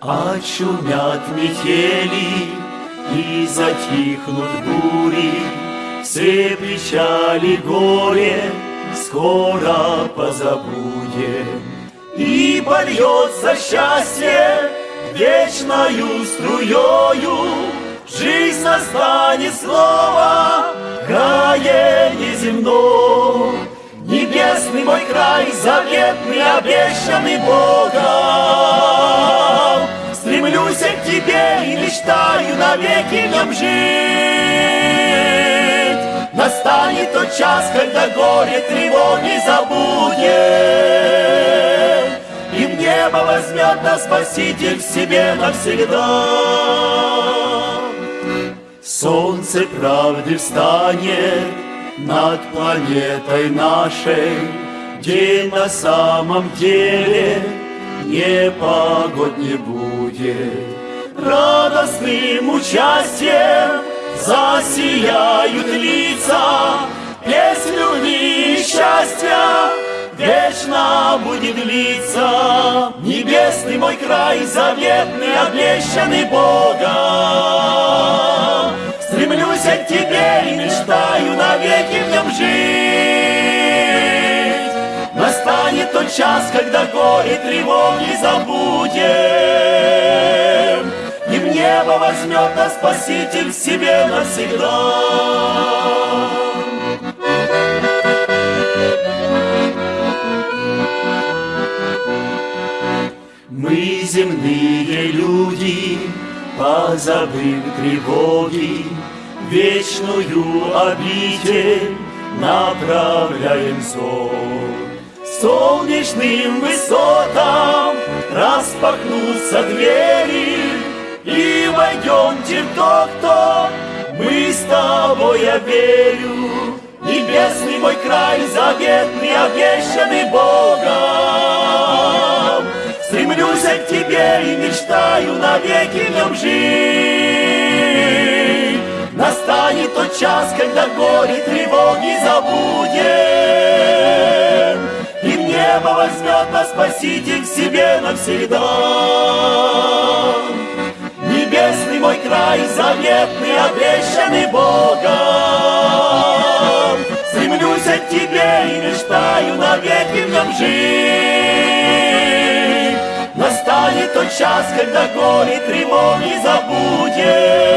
Очумят метели и затихнут бури, Все печали горе скоро позабудем. И польется счастье вечною Жизнь настанет снова, крае неземно. Небесный мой край, заветный, обещанный Богом. Стремлюсь к тебе и мечтаю навеки в нем жить. Настанет тот час, когда горе тревоги забудем, И в небо возьмет нас Спаситель в себе навсегда. Солнце правды встанет над планетой нашей, День на самом деле непогод не будет. Радостным участием засияют лица, Песнь любви счастья вечно будет длиться. Небесный мой край, заветный, обещанный Богом, Стремлюсь к тебе и мечтаю навеки в нем жить. Настанет тот час, когда горе тревоги забудем, И в небо возьмет нас Спаситель себе навсегда. Мы земные люди, позабыв тревоги, Вечную обитель направляем взор. Солнечным высотам распахнутся двери, И войдемте в то, кто мы с тобой, я верю. Небесный мой край, заветный, обещанный Богом. Стремлюсь к тебе и мечтаю навеки в жить. Час, когда горе тревоги забудем, И в небо возьмет нас Спаситель к себе навсегда. Небесный мой край, заветный, обещанный Богом, Стремлюсь к тебе и мечтаю навеки в нем жить. Настанет тот час, когда горе тревоги забудем,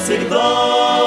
Macedônia.